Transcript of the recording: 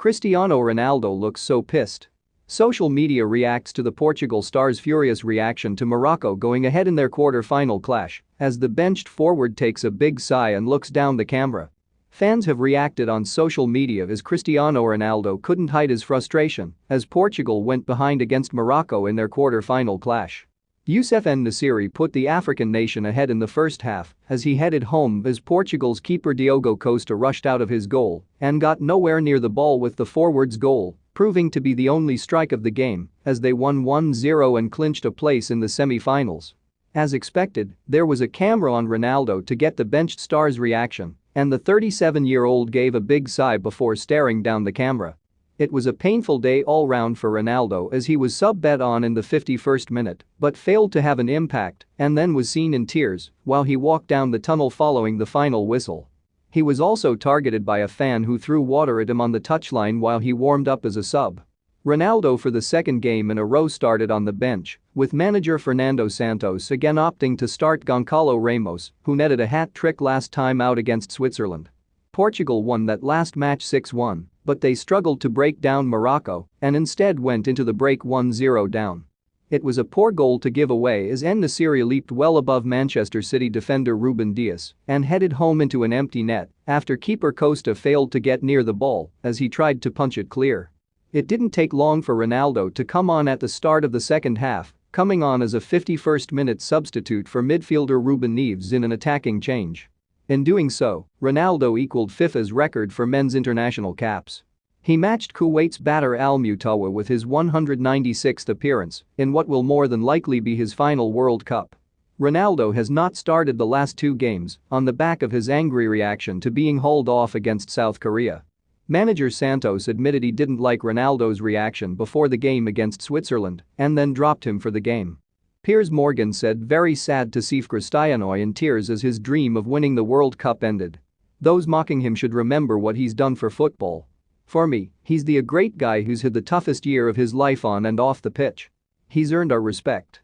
Cristiano Ronaldo looks so pissed. Social media reacts to the Portugal star's furious reaction to Morocco going ahead in their quarter-final clash as the benched forward takes a big sigh and looks down the camera. Fans have reacted on social media as Cristiano Ronaldo couldn't hide his frustration as Portugal went behind against Morocco in their quarter-final clash. Youssef En-Nesyri put the African nation ahead in the first half as he headed home as Portugal's keeper Diogo Costa rushed out of his goal and got nowhere near the ball with the forward's goal, proving to be the only strike of the game as they won 1-0 and clinched a place in the semi-finals. As expected, there was a camera on Ronaldo to get the benched star's reaction, and the 37-year-old gave a big sigh before staring down the camera. It was a painful day all round for Ronaldo as he was sub-bet on in the 51st minute but failed to have an impact and then was seen in tears while he walked down the tunnel following the final whistle. He was also targeted by a fan who threw water at him on the touchline while he warmed up as a sub. Ronaldo for the second game in a row started on the bench, with manager Fernando Santos again opting to start Goncalo Ramos, who netted a hat-trick last time out against Switzerland. Portugal won that last match 6-1 but they struggled to break down Morocco and instead went into the break 1-0 down. It was a poor goal to give away as En-Nesyri leaped well above Manchester City defender Ruben Dias and headed home into an empty net after keeper Costa failed to get near the ball as he tried to punch it clear. It didn't take long for Ronaldo to come on at the start of the second half, coming on as a 51st minute substitute for midfielder Ruben Neves in an attacking change. In doing so, Ronaldo equaled FIFA's record for men's international caps. He matched Kuwait's Bader Al Mutawa with his 196th appearance in what will more than likely be his final World Cup. Ronaldo has not started the last two games on the back of his angry reaction to being hauled off against South Korea. Manager Santos admitted he didn't like Ronaldo's reaction before the game against Switzerland and then dropped him for the game. Piers Morgan said very sad to see Cristiano in tears as his dream of winning the World Cup ended. Those mocking him should remember what he's done for football. For me, he's the great guy who's had the toughest year of his life on and off the pitch. He's earned our respect.